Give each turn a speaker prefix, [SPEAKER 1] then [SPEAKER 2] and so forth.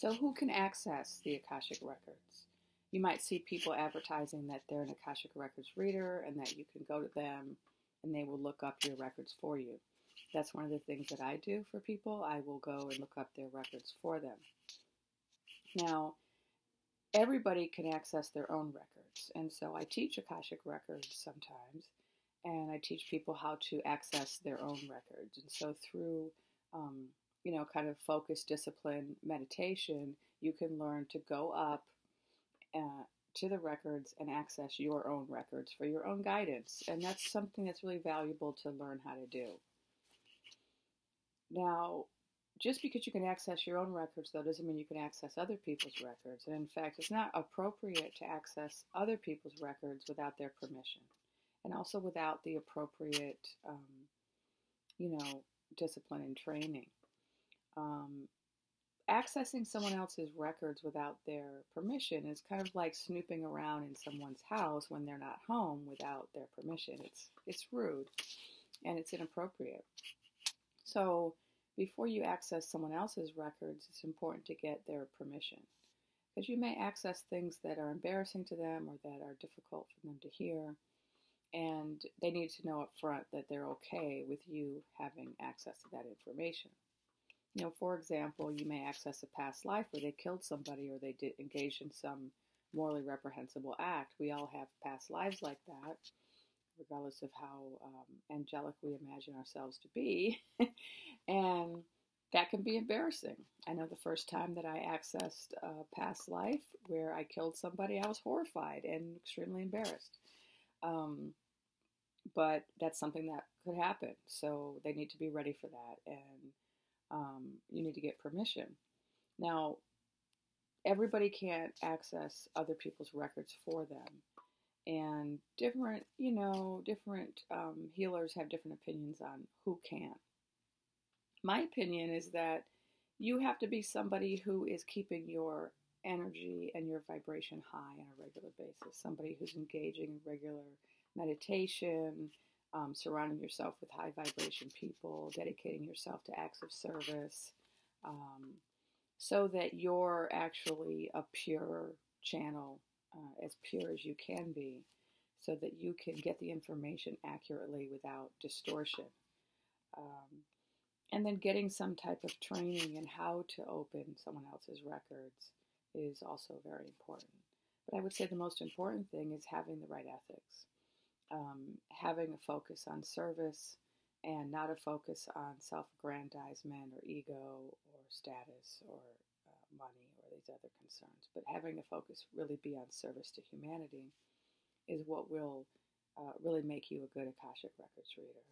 [SPEAKER 1] So, who can access the Akashic Records? You might see people advertising that they're an Akashic Records reader and that you can go to them and they will look up your records for you. That's one of the things that I do for people. I will go and look up their records for them. Now, everybody can access their own records, and so I teach Akashic Records sometimes, and I teach people how to access their own records. And so through um, you know, kind of focus, discipline, meditation, you can learn to go up uh, to the records and access your own records for your own guidance. And that's something that's really valuable to learn how to do. Now, just because you can access your own records, though, doesn't mean you can access other people's records. And in fact, it's not appropriate to access other people's records without their permission and also without the appropriate, um, you know, discipline and training um, accessing someone else's records without their permission is kind of like snooping around in someone's house when they're not home without their permission. It's it's rude and it's inappropriate. So before you access someone else's records, it's important to get their permission because you may access things that are embarrassing to them or that are difficult for them to hear. And they need to know up front that they're okay with you having access to that information. You know, for example, you may access a past life where they killed somebody or they did engage in some morally reprehensible act. We all have past lives like that, regardless of how um, angelic we imagine ourselves to be. and that can be embarrassing. I know the first time that I accessed a past life where I killed somebody, I was horrified and extremely embarrassed. Um, but that's something that could happen. So they need to be ready for that. And um, you need to get permission. Now, everybody can't access other people's records for them. And different, you know, different um, healers have different opinions on who can. My opinion is that you have to be somebody who is keeping your energy and your vibration high on a regular basis, somebody who's engaging in regular meditation, um, surrounding yourself with high vibration people, dedicating yourself to acts of service, um, so that you're actually a pure channel, uh, as pure as you can be, so that you can get the information accurately without distortion. Um, and then getting some type of training in how to open someone else's records is also very important. But I would say the most important thing is having the right ethics um, having a focus on service and not a focus on self aggrandizement or ego or status or uh, money or these other concerns. But having a focus really be on service to humanity is what will uh, really make you a good Akashic Records reader.